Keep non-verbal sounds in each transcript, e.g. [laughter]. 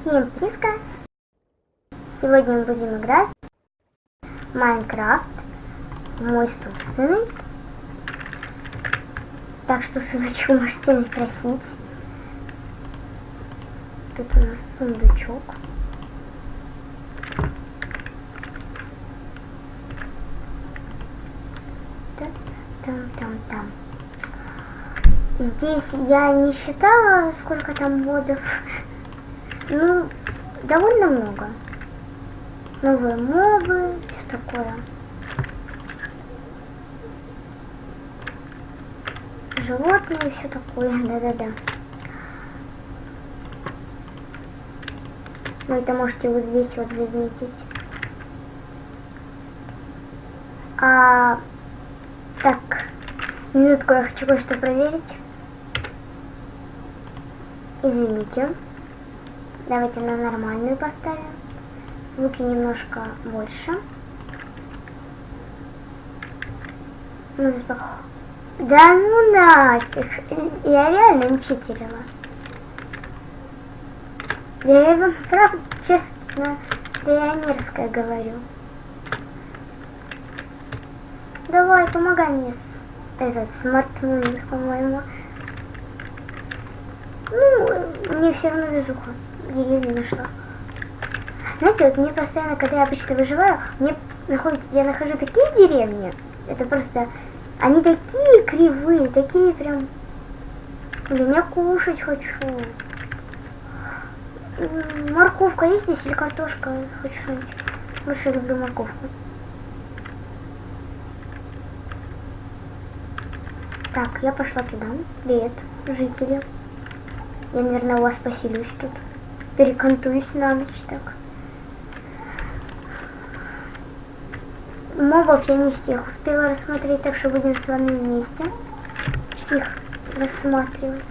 Всем приска! Сегодня мы будем играть в Майнкрафт, мой собственный. Так что ссылочку можете не просить. Тут у нас сундучок. Там-там-там. Здесь я не считала, сколько там модов. Ну, довольно много. Новые мобы, все такое. Животные, все такое, да-да-да. Вы это можете вот здесь вот заметить. А, так, минутку, я хочу кое-что проверить. Извините. Давайте на нормальную поставим. Звуки немножко больше. Ну, да ну нафиг. Я реально не читерила. Я вам правда, честно, пионерское говорю. Давай, помогай мне с этот смартфон, по-моему. Ну, мне все равно везуха деревню нашла. Знаете, вот мне постоянно, когда я обычно выживаю, мне находится, я нахожу такие деревни, это просто, они такие кривые, такие прям, блин, я кушать хочу. Морковка есть здесь или картошка? Хочу что-нибудь. Больше люблю морковку. Так, я пошла туда. Привет, жители. Я, наверное, у вас поселюсь тут перекантуюсь на ночь так. Мобов я не всех успела рассмотреть, так что будем с вами вместе их рассматривать.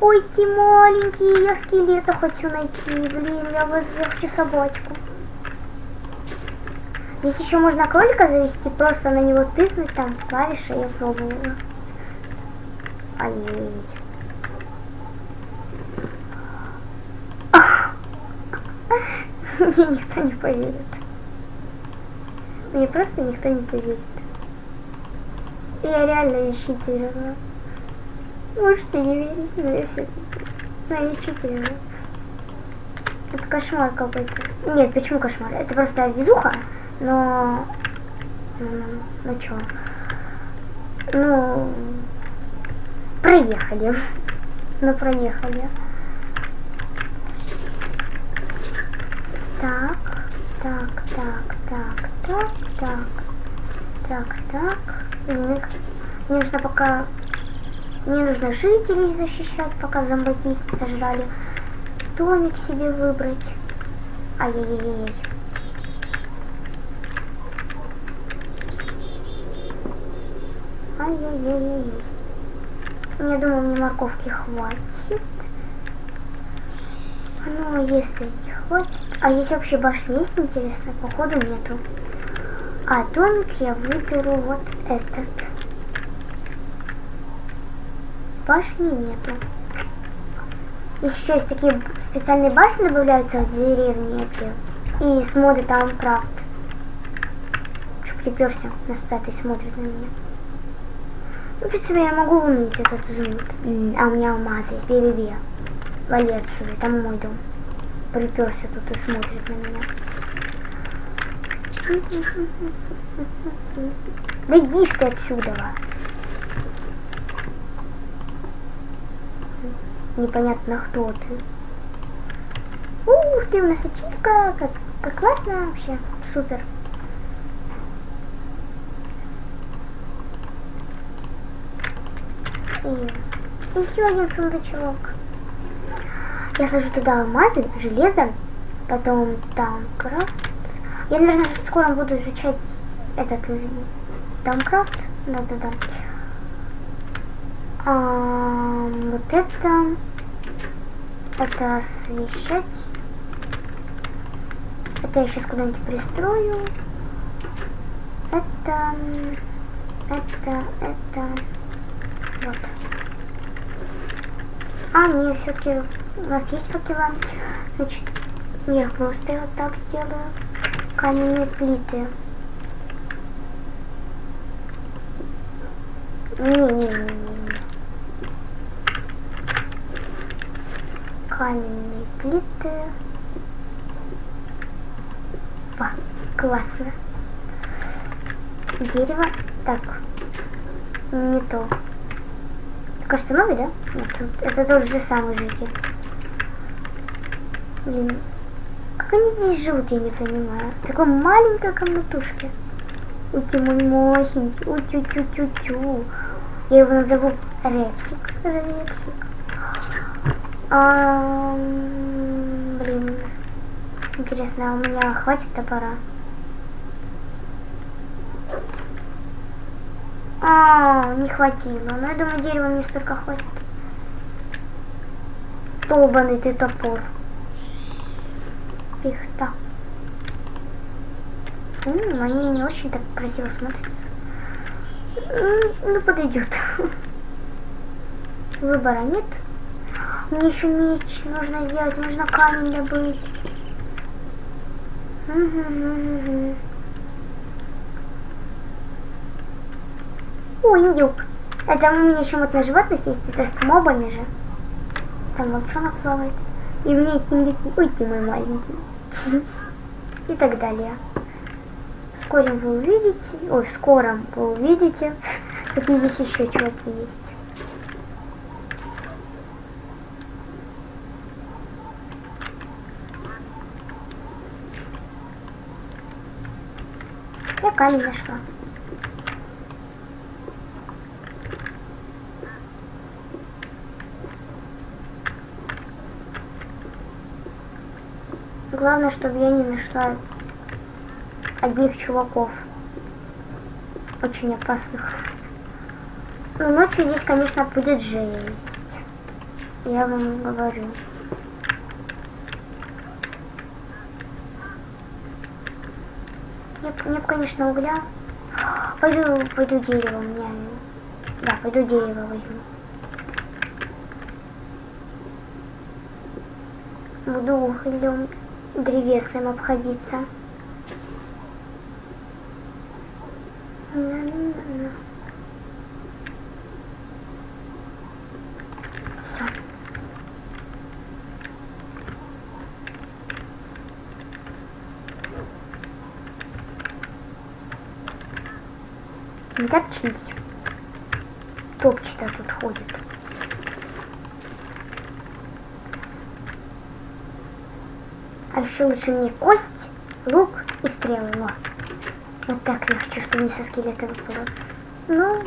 Ой, те маленькие, я скелета хочу найти. Блин, я, я хочу собачку. Здесь еще можно кролика завести, просто на него тыкнуть, там клавиши, я пробовала. Ай-яй-яй. Мне никто не поверит. Мне просто никто не поверит. Я реально ищительна. Можете не верить, но я все но я ищительна. Это кошмар какой-то. Нет, почему кошмар? Это просто везуха. Но... Ну чё? Ну... Проехали. Ну, проехали. Так, так, так, так, так, так, так, так. Мне, мне нужно пока... Мне нужно жителей защищать, пока зомбаки сожрали. Домик себе выбрать. Ай-яй-яй-яй. Ай-яй-яй-яй. Я думаю, мне морковки хватит. Ну, если не хватит... А здесь вообще башни есть, интересно? Походу нету. А домик я выберу вот этот. Башни нету. Здесь еще есть такие специальные башни добавляются в деревне эти. И с моды там крафт. Что приперся на статуе смотрит на меня. Принципе, я могу уметь этот зонт. А у меня алмазы есть. Би-би-би. Вали отсюда. Там мой дом. Приперся тут и смотрит на меня. Да иди ты отсюда. Непонятно, кто ты. Ух ты, у нас ачивка. Как, как классно вообще. Супер. И еще один сундучок. Я сложу туда алмазы, железо, потом там крафт. Я, наверное, скоро буду изучать этот Тамкрафт. Да-да-да. А, вот это. Это освещать. Это я сейчас куда-нибудь пристрою. Это, это, это, вот. А, не, все-таки у нас есть факела. Значит, я просто вот так сделаю. Каменные плиты. Не-не-не-не. Каменные плиты. Ва, классно. Дерево. Так. Не то. Кажется, новый, да? Это тот же самый житель. Блин. Как они здесь живут, я не понимаю. Такой маленькой комнатушке. Ути мой мощненький. Утю-тю-тю-тю. Я его назову Рексик. Рексик. А, блин. Интересно, а у меня хватит топора? А, не хватило. Но я думаю, дерева мне столько хватит. Долбанный ты топор. Пихта. М они не очень так красиво смотрятся. Ну, подойдет. [laughs] Выбора нет. Мне еще меч нужно сделать, нужно камень добыть. Угу, угу. О, индюк. Это у меня еще вот на животных есть. Это с мобами же. Там волчонок плавает. И у меня есть индюки. Ой, ты мой маленький. [laughs] И так далее. Вскоре вы увидите, ой, в скором вы увидите, [laughs] какие здесь еще чуваки есть. Я камень нашла. Главное, чтобы я не нашла одних чуваков. Очень опасных. Но ночью здесь, конечно, будет жесть. Я вам говорю. Нет, нет, конечно, угля. Пойду, пойду дерево, у меня... Да, пойду дерево возьму. Буду углем древесным обходиться. Не топчись. Топчато тут ходит. А еще лучше мне кость, лук и стрелы. Вот, вот так хочу, чтобы не со скелета выпало. Но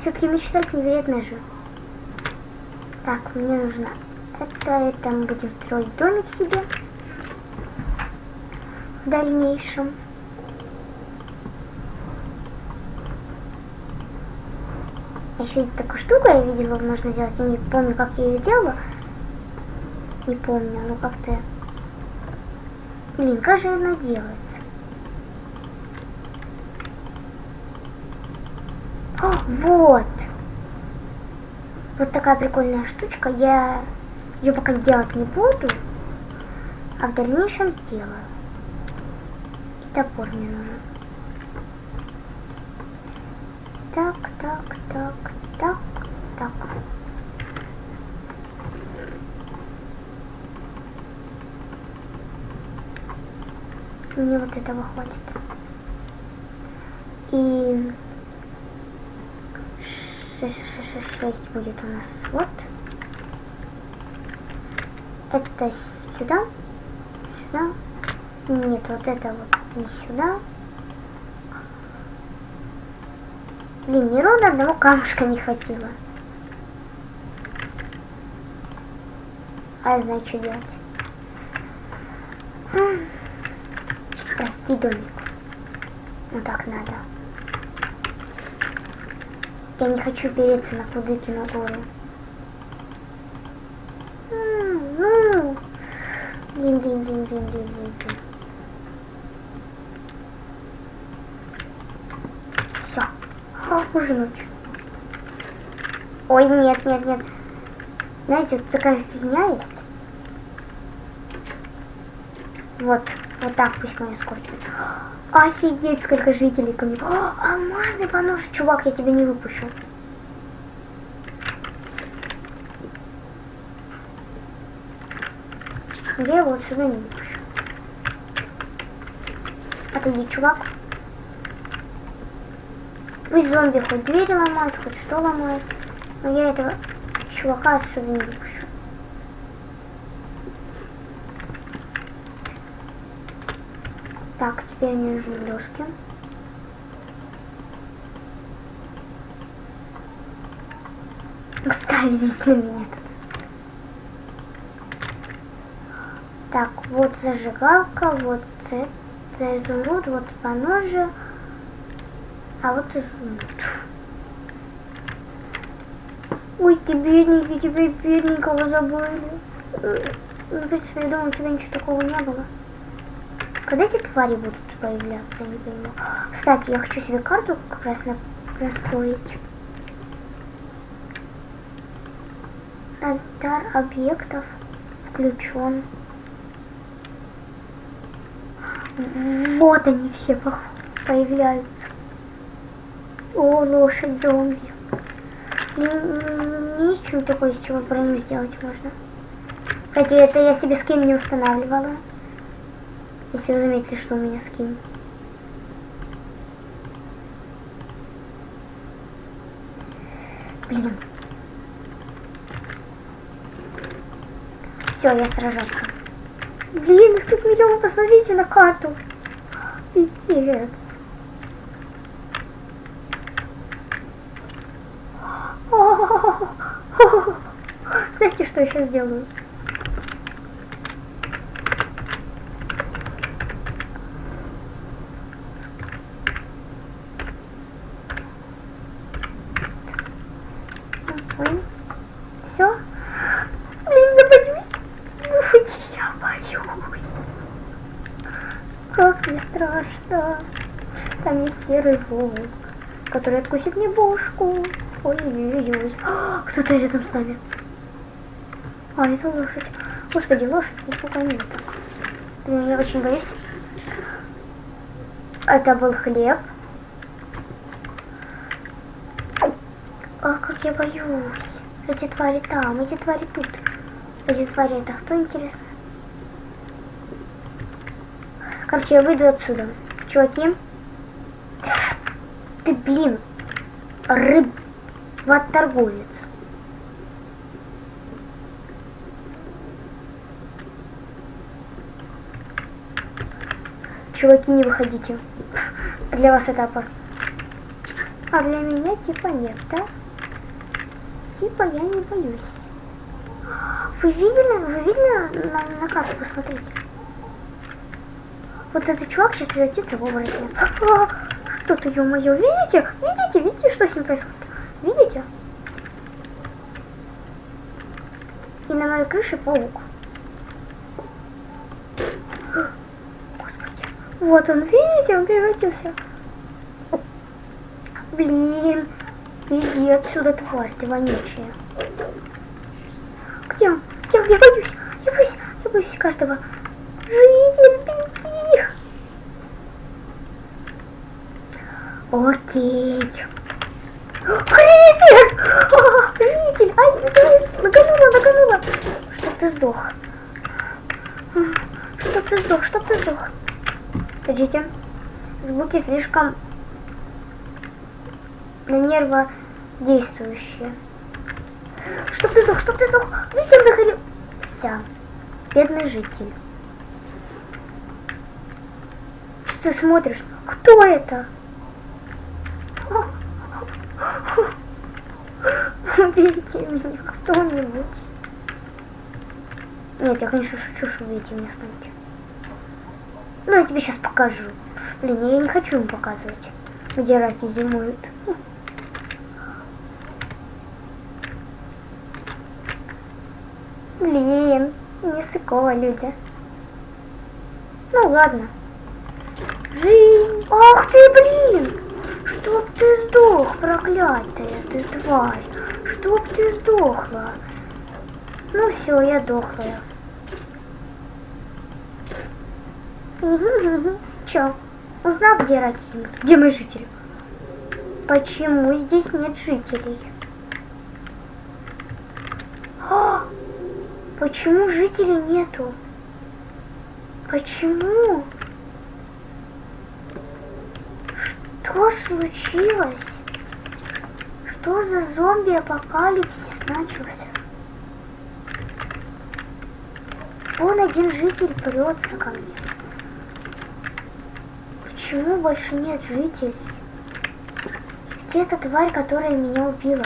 все-таки мечтать невероятно же. Так, мне нужно это, это мы будем строить домик себе в дальнейшем. Еще есть такую штуку я видела, можно сделать. Я не помню, как я ее делала. Не помню, ну как-то Блин, как же она делается? О, вот! Вот такая прикольная штучка. Я ее пока делать не буду, а в дальнейшем делаю. И топор мне нужен. Так, так, так, так, так. Мне вот этого хватит. И 6, 6, 6, 6 будет у нас вот. Это сюда, сюда. Нет, вот это вот не сюда. Блин, ни ровно одного камушка не хватило. А я знаю, что делать. Прости, домик. Ну так надо. Я не хочу переться на Кудыкину гору. Блин, блин, блин. А, уже ночь. Ой, нет, нет, нет. Знаете, вот такая фигня есть. Вот, вот так пусть моя скорчит. Офигеть, сколько жителей ко мне. О, алмазный понож, чувак, я тебя не выпущу. Я его отсюда не выпущу. Отойди, чувак. Пусть зомби хоть двери ломают, хоть что ломают. Но я этого чувака отсюда не выпущу. Так, теперь нужны доски. Уставились на меня тут. Так, вот зажигалка, вот это изумруд, вот поножи, а вот изумруд. Ой, ты бедненький, тебя бедненького забыли. Ну, в принципе, я думаю, у тебя ничего такого не было. Когда эти твари будут появляться, не понимаю. Кстати, я хочу себе карту как раз на настроить. Алтарь объектов включен. Вот они все появляются. О, лошадь зомби. Что такое, из чего броню сделать можно. Кстати, это я себе скин не устанавливала. Если вы заметили, что у меня скин. Блин. Все, я сражаться. Блин, тут миллион, посмотрите на карту. Пипец. [laughs] Знаете, что я сейчас сделаю? Все? Блин, я боюсь. Люди, я боюсь. Как не страшно. Там есть серый волк, который откусит мне бошку. Ой-ой-ой. [gasps] Кто-то рядом с нами. А, это лошадь. Господи, лошадь, нифига нет. Я очень боюсь. Это был хлеб. А, как я боюсь. Эти твари там, эти твари тут. Эти твари это кто, интересно? Короче, я выйду отсюда. Чуваки. Ты, блин, рыб... торговец. Чуваки, не выходите. Для вас это опасно. А для меня типа нет, да? Типа я не боюсь. Вы видели, вы видели на, на карту, посмотрите. Вот этот чувак сейчас превратится в оборотня. Что-то, ё-моё, видите? Видите, видите, что с ним происходит? Видите? И на моей крыше паук. Вот он, видите, он превратился. Блин, иди отсюда, тварь, ты вонючая. Где он? Где он? Я боюсь, я боюсь, я боюсь каждого. Житель, беги. Окей. А, житель! Ай, нагонула, нагонула. Чтоб ты сдох. Чтоб ты сдох, чтоб ты сдох. Подождите. Звуки слишком на нерво действующие. Чтоб ты сдох, чтоб ты сдох. Видите, он загорелся. Бедный житель. Что ты смотришь? Кто это? Убейте меня кто-нибудь. Нет, я, конечно, шучу, что убейте меня кто-нибудь. Ну, я тебе сейчас покажу. Блин, я не хочу им показывать, где раки зимуют. Блин, не сыкова люди. Ну ладно. Жизнь. Ах ты, блин! Чтоб ты сдох, тварь. Чтоб ты сдохла. Ну все, я дохлая. [laughs] Чё? Узнал, где Ракин? Где мои жители? Почему здесь нет жителей? А! Почему жителей нету? Почему? Что случилось? Что за зомби-апокалипсис начался? Вон один житель прется ко мне. Почему больше нет жителей? Где эта тварь, которая меня убила?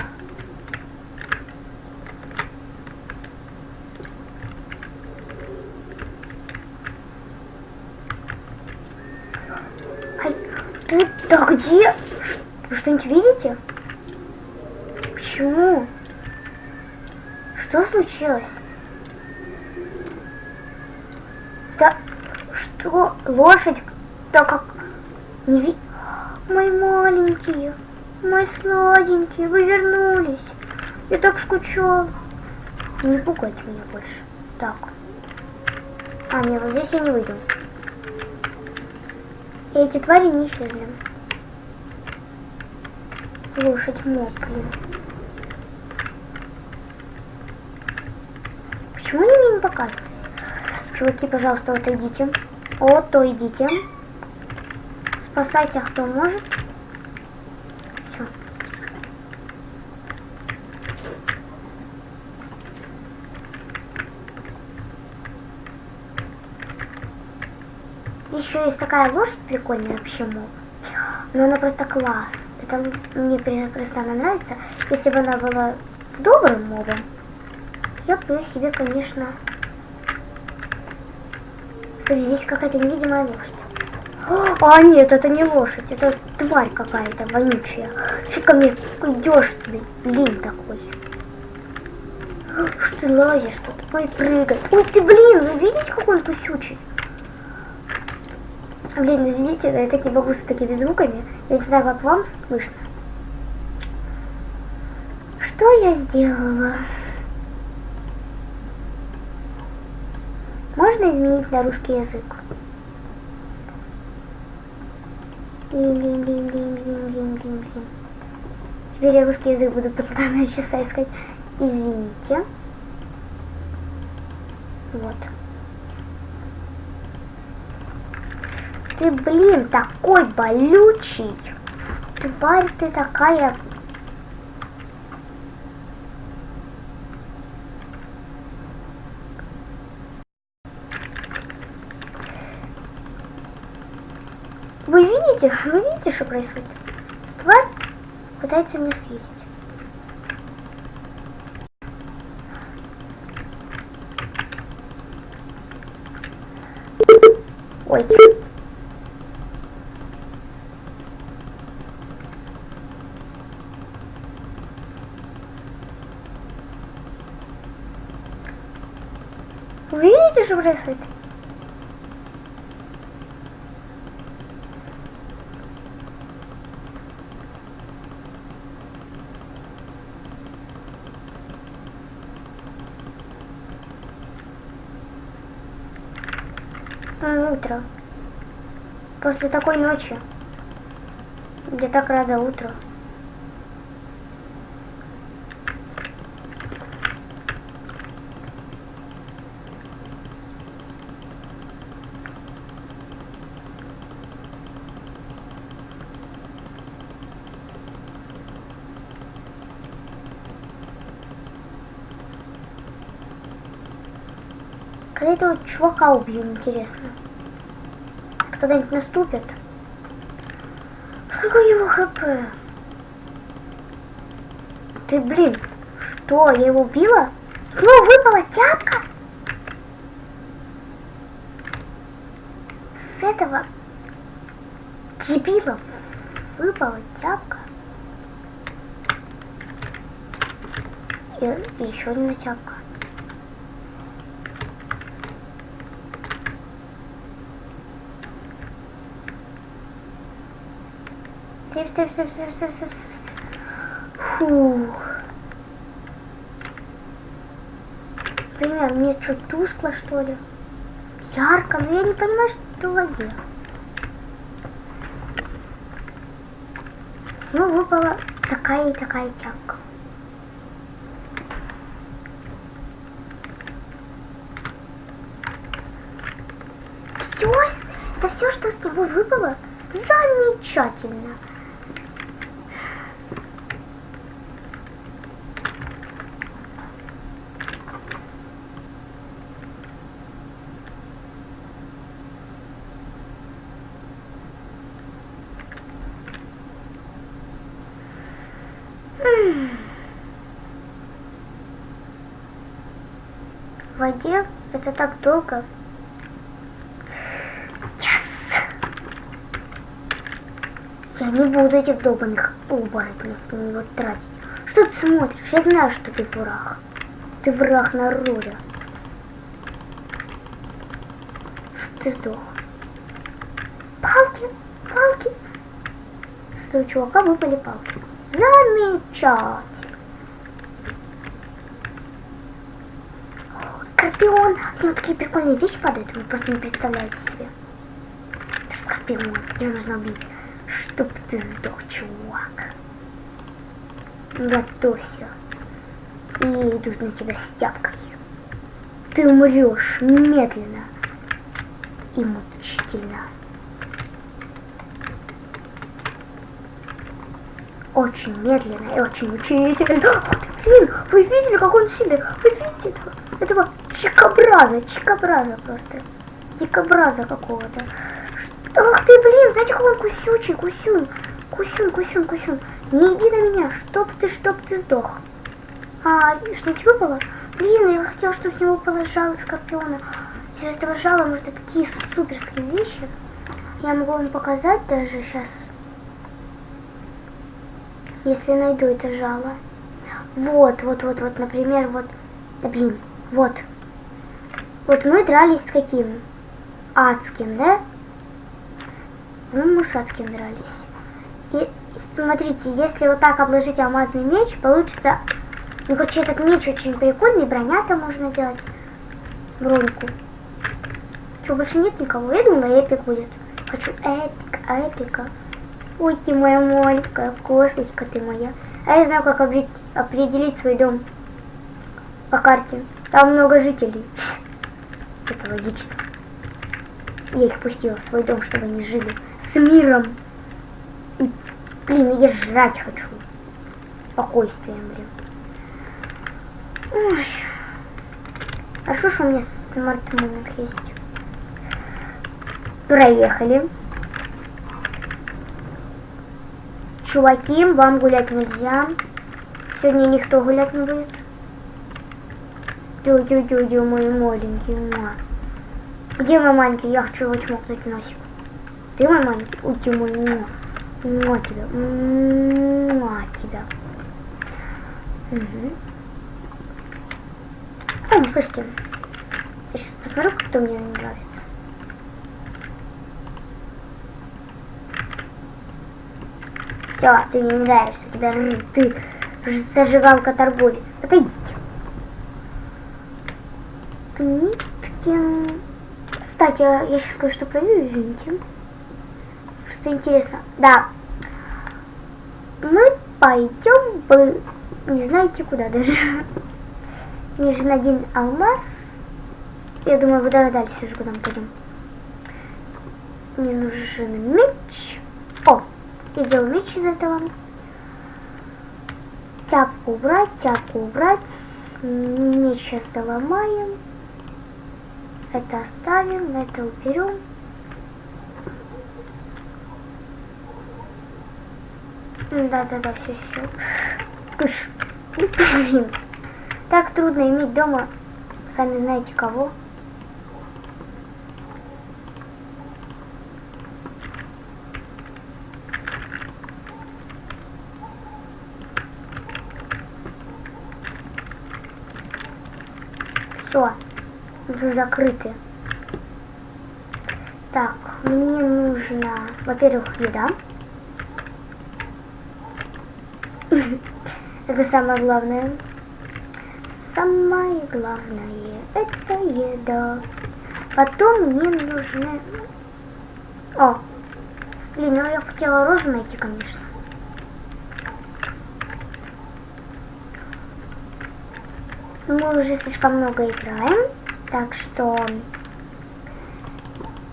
Ай, ты да где? Что-нибудь видите? Почему? Что случилось? Да что? Лошадь? Да как? Не ви... Мои маленькие, мои сладенькие, вы вернулись. Я так скучал. Не пугайте меня больше. Так. А, нет, вот здесь я не выйду. И эти твари не исчезли. Лошадь моб, показывались? Чуваки, пожалуйста, вот идите. Вот, идите. Спасайте, кто может. Все. Еще есть такая лошадь прикольная, почему? Но она просто класс. Это мне просто она нравится. Если бы она была добрым мобом, я бы ее себе, конечно... Кстати, здесь какая-то невидимая лошадь. А, нет, это не лошадь, это тварь какая-то вонючая. Что ко мне идешь, блин, такой? Что ты лазишь тут? Ой, прыгай. Ой, ты, блин, вы видите, какой он кусючий? Блин, извините, но я так не могу с такими звуками. Я не знаю, как вам слышно. Что я сделала? Можно изменить на русский язык? Теперь я русский язык буду полтора часа искать. Извините. Вот. Ты, блин, такой болючий. Тварь ты такая Вы видите? Вы видите, что происходит? Тварь пытается меня съесть. Ой. Вы видите, что происходит? Утро. После такой ночи. Я так рада утру. Этого чувака убью, интересно когда-нибудь наступит. Сколько у него хп? Ты, блин, что, я его убила? Снова выпала тяпка? С этого дебила выпала тяпка. И еще одна тяпка. Сип, сип, сип, сип, сип, сип, сип. Фу. Пример, мне что, тускло, что ли? Ярко, но я не понимаю, что в воде. Ну, выпала такая и такая тяпка. Все, это все, что с него выпало? Замечательно. В воде долго. Yes! Я не буду этих долбанных оборотней на него тратить. Что ты смотришь? Я знаю, что ты враг. Ты враг народа. Что ты сдох? Палки, палки. С того чувака выпали палки. Замечательно. Скорпион. С него такие прикольные вещи падают, вы просто не представляете себе. Это же скорпион, его нужно убить. Чтоб ты сдох, чувак. Готовься. И идут на тебя с тяпкой. Ты умрешь медленно и мучительно. Очень медленно и очень мучительно. Ах ты, блин, вы видели, как он сильный? Вы видите этого, этого чикобраза, чикобраза просто. Дикобраза какого-то. Ах ты, блин, знаете, какой он кусючий, кусюнь. Кусюнь, кусюнь, кусюнь. Не иди на меня, чтоб ты, чтоб ты сдох. А, что тебе выпало? Блин, я хотела, чтобы с него выпало жало скорпиона. Из этого жала может такие суперские вещи. Я могу вам показать даже сейчас. Если найду это жало. Вот, вот, вот, вот, например, вот. Да блин, вот. Вот мы дрались с каким? Адским, да? Ну, мы с адским дрались. И смотрите, если вот так обложить алмазный меч, получится... Ну, короче, этот меч очень прикольный, броня там можно делать. Броньку. Что, больше нет никого? Я думала, эпик будет. Хочу эпик, эпика. Ой, ты моя маленькая косточка ты моя. А я знаю, как определить свой дом по карте. Там много жителей. Это логично. Я их пустила в свой дом, чтобы они жили с миром. И, блин, я жрать хочу. Спокойствием, блин. Ой. Хорошо, что у меня Smart Moving есть. Проехали. Чуваки, вам гулять нельзя. Сегодня никто гулять не будет. Дю-дю-дю-дю, мой маленький. Ма. Где мой маленький? Я хочу его чмокнуть носик. Ты мой маленький? Ой, ты мой. Ма. Ма тебя. Ма тебя. Угу. О, слушайте. Я сейчас посмотрю, кто мне не нравится. Все, ты мне не нравишься, тебя ты зажигалка торговец. Отойдите. Ниткин. Кстати, я сейчас кое-что проверю, извините. Просто интересно. Да. Мы пойдем бы не знаете куда даже. Мне нужен один алмаз. Я думаю, вы догадались уже, куда мы пойдем. Мне нужен меч. О, я делаю меч из этого. Тяпку убрать, тяпку убрать. Меч сейчас доломаем. Это оставим, это уберем. Да, да, да, все, все. Кыш. Блин. Так трудно иметь дома, сами знаете кого. Все, закрыты. Так, мне нужно, во-первых, еда. [laughs] Это самое главное. Самое главное это еда. Потом мне нужны... О! Блин, ну я хотела розу найти, конечно. Мы уже слишком много играем, так что...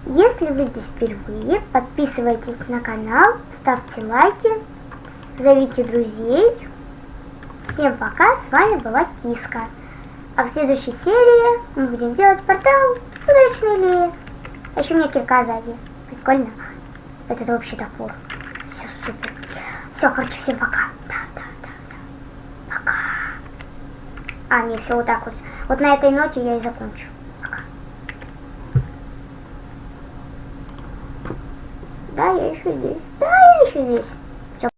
Если вы здесь впервые, подписывайтесь на канал, ставьте лайки, зовите друзей. Всем пока, с вами была Киска. А в следующей серии мы будем делать портал в Сумеречный лес. А еще у меня кирка сзади. Прикольно. Это вообще топор. Все супер. Все, короче, всем пока. Да, да, да, да. Пока. А, не, все вот так вот. Вот на этой ноте я и закончу.